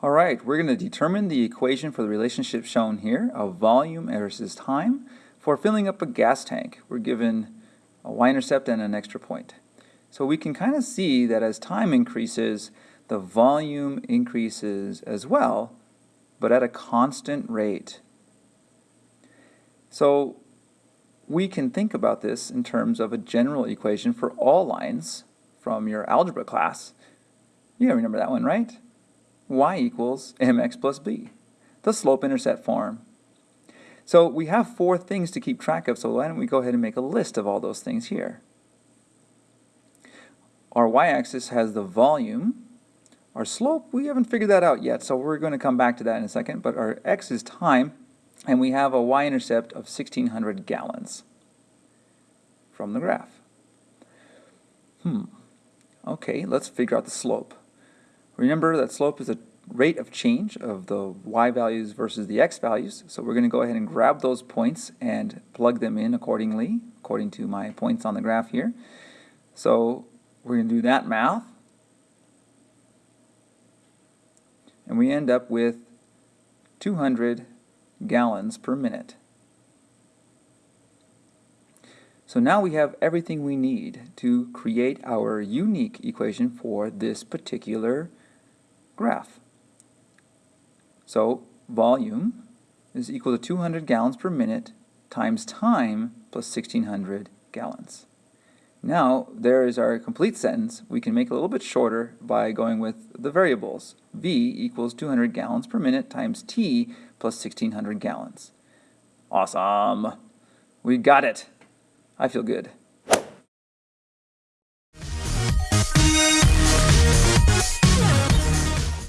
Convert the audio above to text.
All right, we're going to determine the equation for the relationship shown here of volume versus time for filling up a gas tank. We're given a y-intercept and an extra point. So we can kind of see that as time increases, the volume increases as well, but at a constant rate. So we can think about this in terms of a general equation for all lines from your algebra class. You remember that one, right? Y equals mx plus b, the slope-intercept form. So we have four things to keep track of, so why don't we go ahead and make a list of all those things here. Our y-axis has the volume. Our slope, we haven't figured that out yet, so we're going to come back to that in a second, but our x is time, and we have a y-intercept of 1600 gallons from the graph. Hmm. Okay, let's figure out the slope. Remember that slope is a rate of change of the y values versus the x values. So we're going to go ahead and grab those points and plug them in accordingly, according to my points on the graph here. So we're going to do that math. And we end up with 200 gallons per minute. So now we have everything we need to create our unique equation for this particular graph. So volume is equal to 200 gallons per minute times time plus 1600 gallons. Now, there is our complete sentence. We can make it a little bit shorter by going with the variables. V equals 200 gallons per minute times T plus 1600 gallons. Awesome. We got it. I feel good.